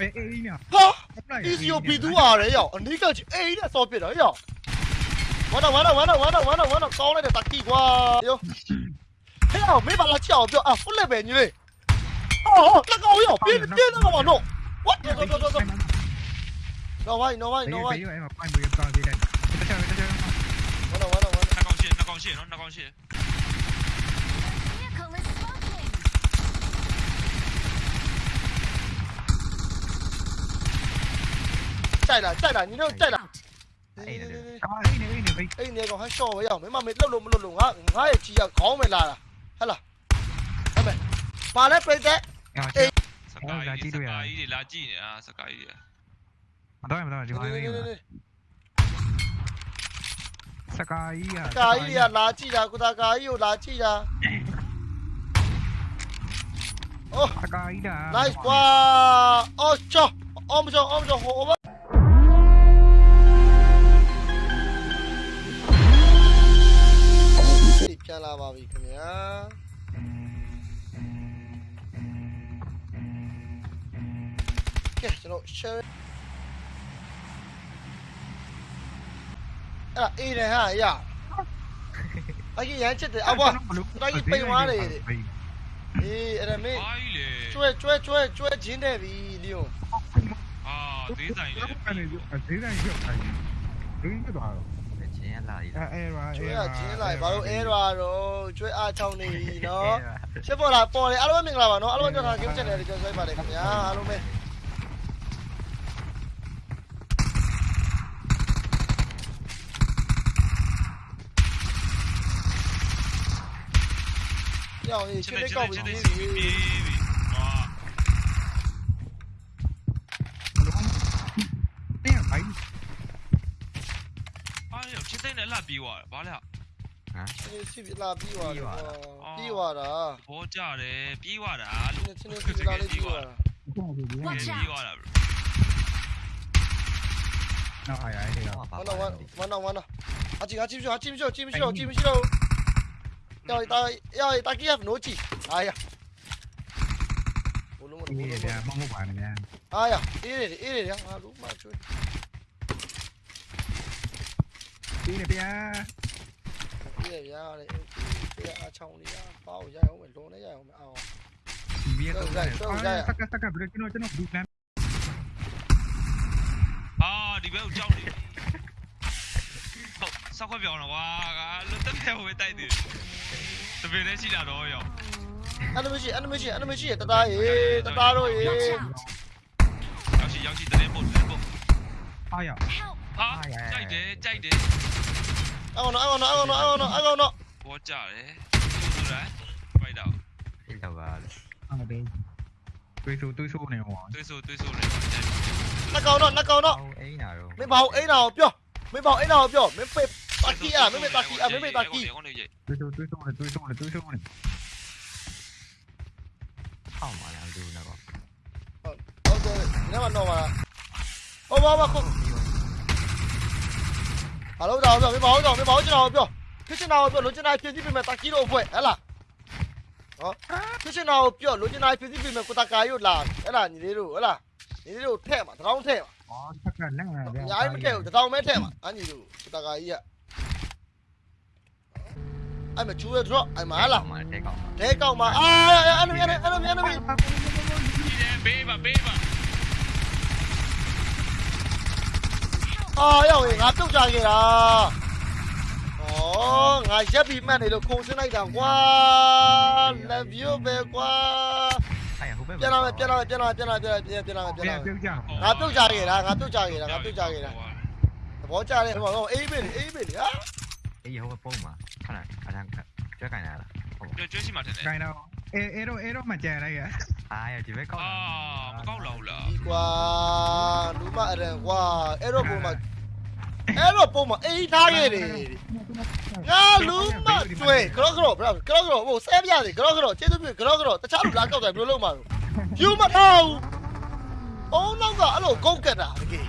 အေးအေးညာဟာ easy ကိုပြီးသူရတယ်ရောက်အနိကချအေးနဲ့ဆော့ပြစ်တော့ရောက်ဝါတော့ဝါတော့ဝါတော့ဝါတော့ဝါတော့ဝါတော့ကောင်းလိုက်တဲ့တက်ကီကွာယောဟဲ့အောင်မေးပါလားချအောင်ပြောအာဖုတ်လက်ပဲညီလေးအော်လက်ကောင်ရောက်ပြင်းပြင်းတော့မနော် what တော့တော့တော့တော့နော်ဝိုင်းနော်ဝိုင်းနော်ဝိုင်းဘေးရောအဲ့မှာပိုင်ဘေးပါသေးတယ်တခြားတခြားဝါတော့ဝါတော့ဝါတော့နှစ်ကောင်ရှေ့နှစ်ကောင်ရှေ့နော်နှစ်ကောင်ရှေ့ Vehicle is smoking. ကြိုက်လားကြိုက်လားညီတို့ကြိုက်လား ကားအေးနေအေးနေဘေး အဲ့နေကောင်ဟန်ရှော့ပဲရောက်မင်းမမေလှုပ်လို့မ လှုပ်လို့ငါငါရဲ့ကြီးကခေါင်းပဲလာတာဟဟလားဟုတ်မယ်ပါလဲပြိတဲ့အော်စကားကြီးစကားကြီးတွေလာကြည့်နေတာစကားကြီးတွေမတော်မတော်ဒီမှာဘေးစကားကြီးอ่ะကာကြီးကလာကြည့်တာကုသကာကြီးကိုလာကြည့်တာအိုးစကားကြီးတာ nice ကွာအော်ချောအော်မချောအော်မ လာပါပြီခင်ဗျာကဲကျွန်တော် share အဲ့ဒါအေးတယ်ဟာရအကြီးရမ်းချစ်တယ်အဘွားအေးအဲ့ဒါမင်းဘာကြီးလေကျွဲကျွဲကျွဲကျွဲချင်းတယ်ပြီလီယွန်အာသေးဆိုင်လေအဲ့ဒီဈေးတိုင်းရောက်တိုင်းဒင်းကတော့ချင်းရ လာရီအဲအဲရာကျွဲကချင်းလိုက်ဘာလို့အဲရွာတော့ကျွဲအားချောင်းနေပြီနော်ရှစ်ပေါ်လာပေါ်လေအားလုံးမင်္ဂလာပါနော်အားလုံးကြောက်တာကိစ္စချက်တယ်ကြောက်ဆိုင်ပါတယ်ခင်ဗျာအားလုံးပဲကြောင်ရေးရှင်းလေးကောက်ပြီးပြီ စ်တဲ့နဲ့လှပြီးသွားဘာလဲ ရှင်းစီလာပြီးသွားတယ်ပြီးသွားတာ ဘောကြတယ်ပြီးသွားတာလို့ နည်းနည်းစီလာလေးပြီးသွားတာ ကိုကိုဒီ Watch ပြီးသွားတာ နော်အားရအဲ့ဒါ ဝမ်းတော့ဝမ်းဝမ်းတော့ဝမ်းတော့အကြည့်အကြည့်မရှိအကြည့်မရှိအကြည့်မရှိတော့အကြည့်မရှိတော့要打要打 KF 诺基，哎呀，ဘလုံးမ ဒီ လို့ ရမမပါနဲ့ဗျာ 哎呀，အေးလေအေးလေငါလုံးမကျွေး ဒီနေဗျာအေးလေဗျာလေအေးအချောင်းလေးပါအောင်ရအောင်မယ်လုံးနဲ့ရအောင်မယ်အောင်ဒီဘီတော့စကစကဘယ်ကျွန်တော်ကျွန်တော်ဘူးလမ်းအာဒီဘက်ကိုကြောက်နေဟုတ်စောက်ခွက်ပြောင်းတော့ကွာငါလွတ်တက်တဲ့ဟိုပဲတိုက်တယ်တပည့်လေးရှိတာတော့ရောအဲ့လိုမရှိအဲ့လိုမရှိအဲ့လိုမရှိတသားရေတသားတို့ရေ Watch out. ရောက်ရှိရောက်ရှိတဲ့ပုတ်တဲ့ပုတ်အားရ Help. ဟာကြိုက်တယ်ကြိုက်တယ်အောင်နော်အောင် 아, 짜이네, 짜이네. 아고노, 아고노, 아고노, 아고노, 아고노. 뭐 짜래? 누구래? 빨리 나와. 빨리 나와. 아, 네. tuysu tuysu này mà tuysu tuysu này nó cầu nó nó cầu nó mấy bầu ấy nào chưa mấy bầu ấy nào chưa mấy phê tạc kia à mấy phê tạc kia à mấy phê tạc kia tuysu tuysu này tuysu này tuysu này không mà làm gì nào có ờ rồi nếu mà nó mà ô bố mà không ဘာလို့တော့ပြောမင်းဘာလို့တော့မင်းဘာလို့ကျွန်တော်ပြောဖြစ်ချင်တာကိုပြောလိုချင်တာဖြည့်ဆည်းပေးမယ်တာကီတို့အဖွဲ့ဟဲ့လားနော်ဖြစ်ချင်တာကိုပြောလိုချင်တာဖြည့်ဆည်းပေးမယ်ကိုတာကာရို့လာဟဲ့လားညီလေးတို့ဟဲ့လားညီလေးတို့ထည့်မှာတရောင်းထည့်မှာအော်တက်ကလက်ငါဗျာညာမထည့်ဘူးတရောင်းမဲထည့်မှာအညီတို့ကိုတာကာကြီးကအဲ့မချူရတော့အဲ့မလားတဲကောင်မှာတဲကောင်မှာအာအဲ့လိုအဲ့လိုအဲ့လိုအဲ့လိုဘေးပါဘေးပါ 啊，一回壓中晒佢啦！哦，挨一邊咩嚟到控制呢嚿瓜，love you 咩瓜？邊啦邊啦邊啦邊啦邊啦邊啦邊啦邊啦！壓中晒佢啦！壓中晒佢啦！壓中晒佢啦！我真係你話我 A 邊 A 邊啊！A 有個波嘛？睇下睇下，最近啊，最最起碼睇。近啊，A A 都 A 都咪正嚟嘅。 အားရဒီဘက်ကောက်အာမကောက်လောက်လားဒီကွာလူမအရန်ကွာအဲ့တော့ပုံမှာအဲ့တော့ပုံမှာအိမ်ထားခဲ့တယ်ငါလူမတွေ့ကရော့ကရော့ဘရာကရော့ကရော့ဟိုဆဲပြရတယ်ကရော့ကရော့ကျေးဇူးပြုကရော့ကရော့တခြားလူလာကောက်တယ်ဘယ်လိုလုပ်မှာလဲယူမထားဘူးအောင်နောက်ကအဲ့လိုကုတ်ကတာတကယ်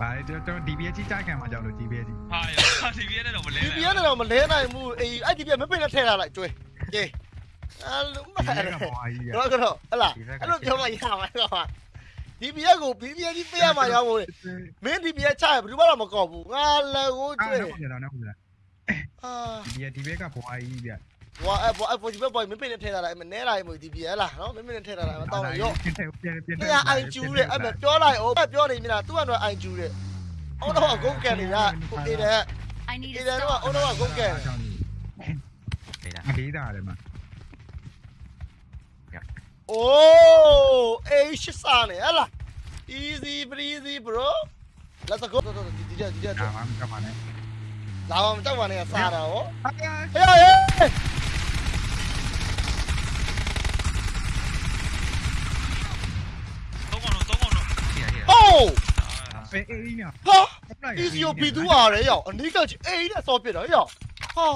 ပါတော့တော့ DBS ကြီးတိုက်ခံမှာကြောက်လို့ DBS ကြီးဟာ DBS နဲ့တော့မလဲ DBS နဲ့တော့မလဲနိုင်ဘူးအေးအဲ့ DBS မပင်နဲ့ထဲထားလိုက်ကျွဲကျေး အဲ့လူမဒီအဲ့ကကဘွားကြီးရော့ကရော့ဟလာအဲ့လိုပြောမှရမှာကွာ DBS ကို BBS ကြီးပေးရမှာရောက်ဖို့လေမင်း DBS ချရဘယ်သူမှတော့မကောက်ဘူးငါလည်းကိုအာကျွေးနောက်ပြန်တော့နောက်ပြန်အာဒီဒီဘက်ကဘွားကြီးဗျဘွာအဲ့ဘွာအဲ့ဘွာဒီဘက်ဘွာမင်းပင်နဲ့ထဲထားလိုက်မနဲလိုက်မို့ DBS လားနော်မင်းပင်နဲ့ထဲထားလိုက်မတော့ရော့ပြန်ပြန်ပြန်ပြန်တရားအိုင်ကျူးတဲ့အဲ့မဲ့ပြောလိုက်အောင်ပြောနေမြလားသူကတော့အိုင်ကျူးတဲ့အော်တော့ဂုတ်ကန်နေတာဟိုအေးတဲ့ I need အေး a တဲ့တော့ stop. အော်တော့ဂုတ်ကန်对的，အလေးသားတယ်မှာ Oh, H sane, ala. Easy breezy, bro. Let's go. Dija, dija. Tamam, tamam. Tamam, tamam ya sana o. Hey, hey. Oh! Ha! Easy yo bidu are ya. Anika ji A နဲ့ဆော့ပြတော့ရ။ဟာ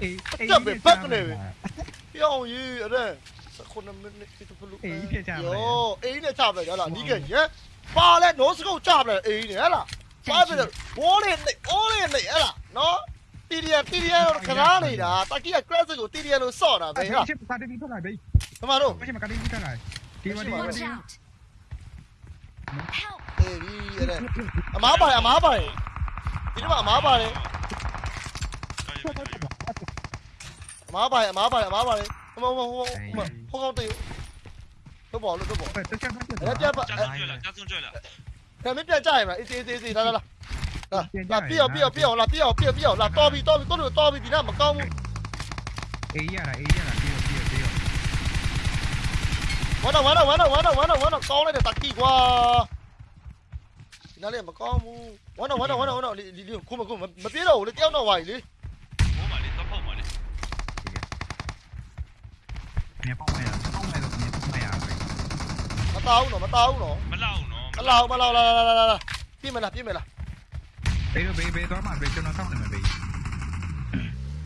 ။ A A တက်ပဲဘက်ကနေပဲ။ရောင်ကြီးအဲ့ဒါ။ 9မိနစ်ဖြစ်ဖြစ်လို့အေးနဲ့ချပါလေယောအေးနဲ့ချပါလေဟဲ့လားနီးကရဲပါလဲ no scope ချပါလေအေးနဲ့ဟဲ့လားပါပြီဘောလေးနဲ့အိုးလေးနဲ့ဟဲ့လားနော်တီရီယာတီရီယာတော့ခရားနေတာတက်ကီက crash ကိုတီရီယာလို့ဆော့တာပဲဟဲ့လားဘာတီထွက်လာပဲကျမတို့ဘာတီထွက်လာဒီမဒီမဒီအေးဒီရဲအမားပါရအမားပါရဒီတော့အမားပါရအမားပါရအမားပါရအမားပါရ 어머 어머 어머 허가부터 이거 여보 얼른 여보 야 뼈, 짜증줘라 짜증줘라 그럼 뼈 짜이마 이제 이제 이제 나나나 là bia bia bia là bia bia bia là to bị to bị tốt được to bị bị nào mà cao ý à là ý à là bia bia bia quá đâu quá đâu quá đâu quá đâu quá đâu quá đâu con này được tạt kỳ quá nó lên mà con mu, quá đâu quá đâu quá đâu quá đâu đi đi đi khu mà khu mà mà biết đâu nó kéo nó hoài đi မြေပုံနေရပုံနေတော့မြေပုံနေရပဲမတောင်းတော့မတောင်းတော့မလောက်နော်မလောက်မလောက်လာလာလာလာပြင်းမလားပြင်းမလားဘေးဘေးဘေးသွားမှာဘေးကျွန်တော်စောင့်နေမှာဘေး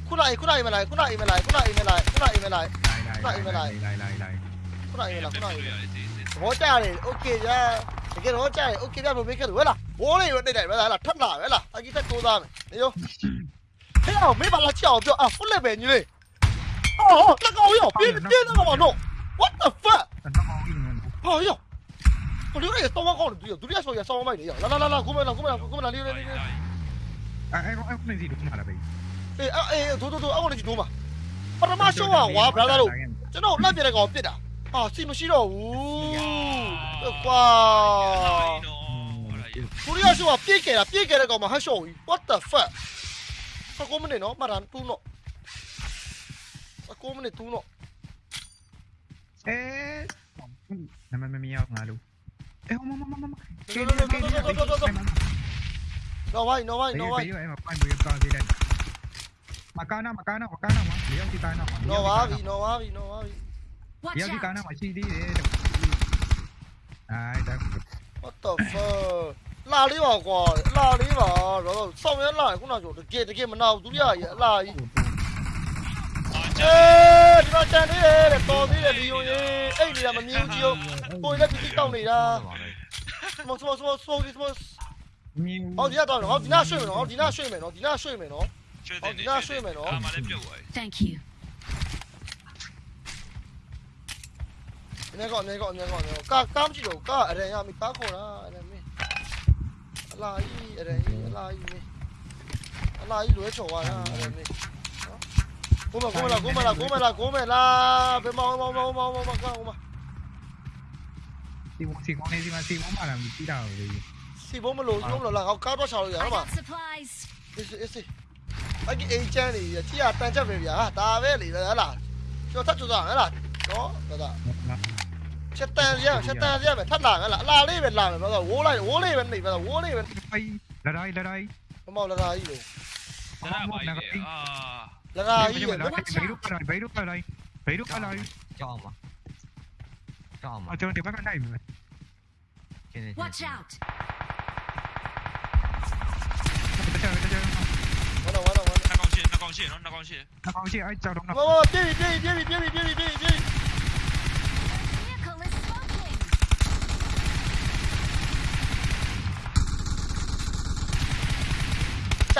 ခုလိုက်ခုလိုက်မလိုက်ခုလိုက်မလိုက်ခုလိုက်မလိုက်ခုလိုက်မလိုက်ခုလိုက်မလိုက်လိုက်လိုက်လိုက်ခုလိုက်မလိုက်ခုလိုက်ဘောကြရတယ်โอเคရတကယ်တော့ကြရတယ်โอเคပြလို့ဘေးခက်လို့ဟဲ့လားဘိုးလေးရတိတ်တယ်ဟဲ့လားထပ်လာဟဲ့လားအကြီးထက်တိုးသားမယ်နေရောဟဲ့အောင်မေးပါလားချအောင်ပြောအာဖုတ်လက်ပဲညီလေး 哦，那个好用，别别那个往中，what the fuck？不好，我留下一个刀王好的，对不对？独力少也少，我买的呀，来来来来，哥们，哥们，哥们，来，来来来。哎哎，我我来接，你他妈来呗。哎哎，走走走，我来接，你嘛。把他妈收啊！哇，别那路，知道，那边那个别达，啊，吹不消，呜，哇，独力少啊，别改了，别改那个嘛，还收？what the fuck？他哥们呢？喏，蛮难，too。Akumne tuno. Eh. Nämä me miau ngalu. Eh, oma oma oma. No no no no no no no. No vai, no vai, no vai. Bây giờ em phải mười con gì đây. Mà cao nào, mà cao nào, mà cao nào mà. Liệu thì tài nào mà. No vai, no vai, no vai. Liệu thì cao nào mà chi đi để. Ai đang. What the fuck? 拉里吧，瓜，拉里吧，然后上面拉，我那就这给这给么拿，我都呀也拉一。 ချေဒီတော့တန်သေးတယ်တဲ့တော်သေးတယ်လီယွန်ကြီးအဲ့နေတာမမြင်ဘူးကြီးကိုကိုလည်းတိတိတောက်နေတာစမောစမောစမောစမောစမောဟောဒီကတော့ဟောဒီနာရွှေ့မယ်နော်ဟောဒီနာရွှေ့မယ်နော်ဒီနာရွှေ့မယ်နော်ရွှေ့တယ်ဟောဒီနာရွှေ့မယ်နော်အာမလည်းပြုတ်သွားပြီ Thank you နေကောနေကောနေကောနေကောကာကားမကြည့်တော့ကားအရန်ရမီကားခေါ်တာအရန်မင်းအလာကြီးအရန်ကြီးအလာကြီးမင်းအလာကြီးလွဲချော်သွားတာအရန်မင်း Cúmela, cúmela, cúmela, cúmela, cúmela. Vamos, mau mau mau mau mau mau, Si, si con encima, si vos mala, me tira, güey. Si vos me lo, vos me lo lagao cao bao sao rồi, hả mà? Ese, ese. Anh cái agent này, chỉ là tan chấp về việc, ta về lì rồi là, cho thắt chủ rằng là, đó, đó, đó. Chết tan riêng, chết tan riêng, phải thắt làng là, la đi bên làng, bây giờ uống này, uống đi bên này, bây giờ uống đi bên. Đây, là đây, là đây. Mau là đây rồi. Là đây, là đây. Là cái gì vậy? Beirut ở đây, Beirut ở đây. Beirut đúc đây. Cho ông à? Cho ông à? Ở thì bắt cái này mà. Watch out. Nó đâu, nó đâu, nó còn chuyện, nó còn chuyện, nó còn chuyện. Nó còn chuyện, ai chào đồng nào. Tiếp đi, tiếp đi, tiếp đi, tiếp đi, tiếp.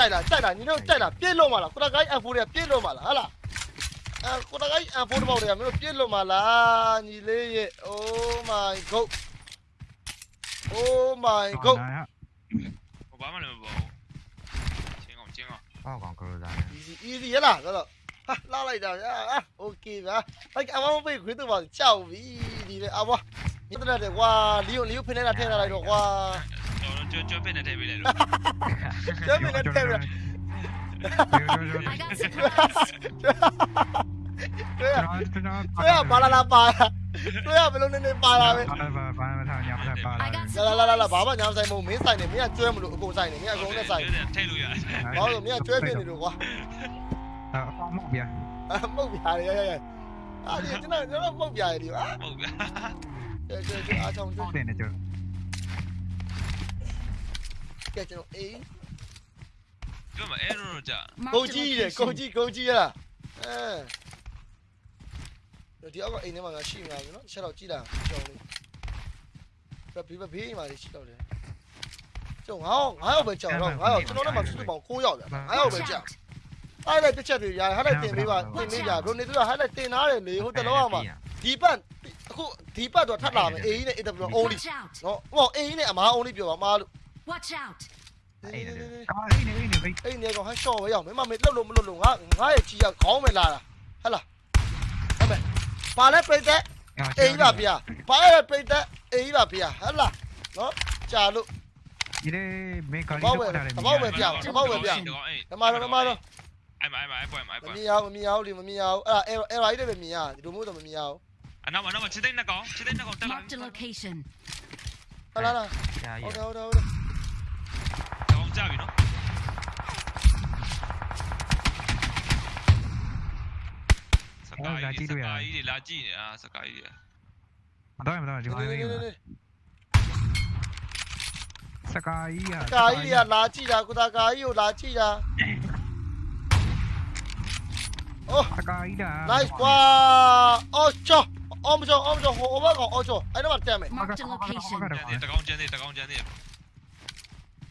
ကြိုက်လားကြိုက်လားညီတို့ကြိုက်လားပြည့်လို့မလားကိုတကိုင်း F4 တွေကပြည့်လို့မလားဟဲ့လားအဲကိုတကိုင်း F4 ဘောက်တွေကမင်းတို့ပြည့်လို့မလားညီလေးရဲ့ Oh my god Oh my god 我爸妈那么包，金刚金刚， ပေါ့ကောင်ကရိုဇာနဲ့ easy easy ရလားဆိုတော့ ဟာလာလိုက်တာဗျာโอเคဗျာအဲ့အမောင်ပေးခွေးတူပါကြောက်ပြီဒီလေအဘွားမြစ်တဲ့ကွာလီယိုလီယိုဖင်းနေတာထည့်ထားလိုက်တော့ကွာကျွန်တော်ကျွတ်ပင်းနဲ့ထည့်ပေးလိုက်လို့ကျွတ်ပင်းနဲ့ထည့်ရတွေ့ရတွေ့ရပါလာလာပါတွေ့ရဘယ်လိုနေနေပါလာပဲပါပါမထားညာမထားပါလာလာလာလာဘာမှညာမဆိုင်မဟုတ်မင်းဆိုင်နေမင်းကကျွဲမလို့အကုန်ဆိုင်နေမင်းကအကုန်နဲ့ဆိုင်ထည့်လို့ရတယ်ဘာလို့မင်းကကျွဲဖြစ်နေလို့ကွာ အာအမောက်ပြားအမောက်ပြားရရရအာဒီကျွန်တော်ကျွန်တော်မောက်ပြားရဒီအာမောက်ပြားကဲကဲကဲအားဆောင်ကျွတ်တယ်နေကျွန်တော်ကဲကျွန်တော်အေးကျွန်မအဲ့တော့ကြာကိုကြီးရကိုကြီးကိုကြီးရလားအဲဒီအောက်ကအိမ်ထဲမှာငါရှိမှာပြီနော်ချက်တော့ကြည့်လာကြောင်လေးပြပြဘေးမှာရှိတော့တယ်ကျောင်းငါးယောက်ငါးယောက်ပဲကြောင်တော့ငါးယောက်ကျွန်တော်တို့မှာစုစုပေါင်း9ယောက်ဗျာငါးယောက်ပဲကြာ င် out. အဲ့လိုက်တစ်ချက်တွေရဟဲ့လိုက်တင်ပေးပါတင်ပေးကြဘရိုနေသူကဟဲ့လိုက်တင်ထားတယ်လေဟိုတလောကမှာဒီပတ်အခုဒီပတ်တော့ထပ်လာမယ်အေးကြီးနဲ့ AW only Watch out. နော်ဟောအေးကြီးနဲ့အမား only ပြောပါမားလို့ Watch out. အော်အေးနေအေးနေဘေးအဲ့ဒီနေကောင်ဟန်ရှော့ပဲရောက်မင်းမမေလှုပ်လို့မလှုပ်လို့ငါငါရဲ့ကြီးကခေါင်းပဲလာတာဟဲ့လားဟဲ့မယ်ပါလဲပြိတ်တဲ့အေးပါဗျာပါလဲပြိတ်တဲ့အေးပါဗျာဟဲ့လားနော်ကြာလို့ဒီလေမေကာလီဘောက်ပဲတော့ထားတယ်ဘောက်ပဲပြဘောက်ပဲပြ哎，ဓမ္မတော့ဓမ္မတော့ အဲ့မှာအဲ့မှာအဲ့ပွဲမှာအဲ့ပွဲမမြင်ရဘူးမမြင်ရဘူးလေမမြင်ရဘူးအဲ့ဒါ error ကြီးတွေပဲမြင်ရတယ်ဒီလိုမျိုးတော့မမြင်ရဘူးအနောက်အနောက်ချစ်သိန်းနှစ်ကောင်ချစ်သိန်းနှစ်ကောင်တက်လာ Marked a location. ဟလာလာရှာရဟုတ်တယ်ဟုတ်တယ်ဟုတ်တယ်တောင်းကြပြီနော်စကားကြီးစကားကြီးတွေလာကြည့်နေတာစကားကြီးတွေမတော့မတော့ဒီမှာလေးစကားကြီးอ่ะစကားကြီးတွေကလာကြည့်တာကိုသာကာကြီးကိုလာကြည့်တာ အိုးစကားကြီးဒါ nice ကွာအော်ချောအော်မချောအော်မချောဟိုဘက်ကောင်အော်ချောအဲ့တော့တက်မယ် Marked a location. တကောင်ကျန်သေးတကောင်ကျန်သေး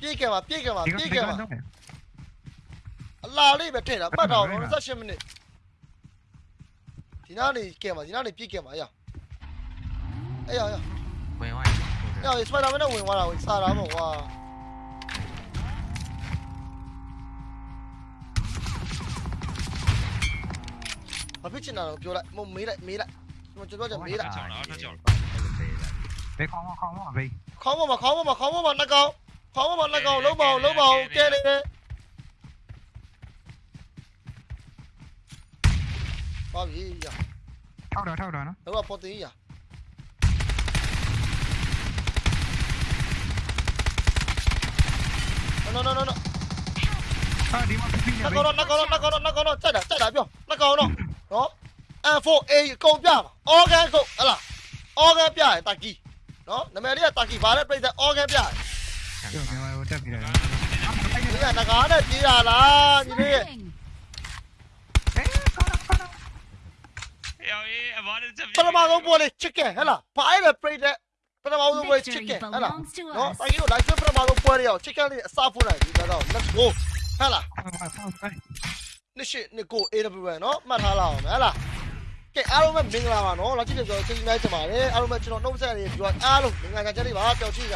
ပြေးကြပါပြေးကြပါဒီကပြေးဒီကြကပါတော့အလာလေးပဲထည့်တာပတ်တော့28မိနစ်ဒီနားနေကြပါဒီနားနေပြေးကြပါရအေးရရဝင်သွားရစပိုင်ဒါမန်နဲ့ဝင်သွားတာဝင်စားတာပေါ့ကွာ ဘာဖြစ်ချင်တာတော့ပြောလိုက်မမေးလိုက်မေးလိုက်ကျွန်တော်ကျွန်တော်မေးလိုက်ဘေခေါင်းခေါင်းဘေးခေါင်းပေါ်မှာခေါင်းပေါ်မှာခေါင်းပေါ်မှာနှကောင်ခေါင်းပေါ်မှာနှကောင်လုံးမအောင်လုံးမအောင်ကဲနေတယ်ပါပြီရထောက်တော့ထောက်တော့နော်တော့ပေါ်တင်ရနော်နော်နော်နော်ဟာဒီမှာပြီးနေနှဘေးကောင်တော့နှကောင်တော့နှကောင်တော့နှကောင်တော့ကြိုက်တာကြိုက်တာပြောနှကောင်တော့ နော် N4A ကုန်ပြပါ organ ကုန်ဟလား organ ပြရတာကီနော်နာမည်လေးကတာကီဘာလဲပြိတ္တ organ ပြရကျော်မြန်မာကိုတက်ပြီးတယ်ဒီကငကားနဲ့ပြေးရလားဒီလေး Moving. ယောအေးအဘာနဲ့ချက်ပထမဆုံးပွဲလေး chicken ဟဲ့လားဘာလဲပြိတ္တပထမဆုံးပွဲ Victory chicken ဟဲ့လား belongs to နော် us. တာကီကို live ပထမဆုံးပွဲလေးအောင် chicken လေးအစားဖုန်းလိုက်ဒီကတော့ let's go ဟဲ့လား နှစ်ရှိနှစ်ကို AWN เนาะမှတ်ထားလာအောင်ဟဲ့လားကဲအားလုံးပဲမင်္ဂလာပါเนาะလာကြည့်ပြကျွန်တော်ကျေးဇူးများတင်ပါတယ်အားလုံးပဲကျွန်တော်နှုတ်ဆက်ရည်ပြောအားလုံးမင်္ဂလာကြတဲ့ပါပျော်ချီးကြ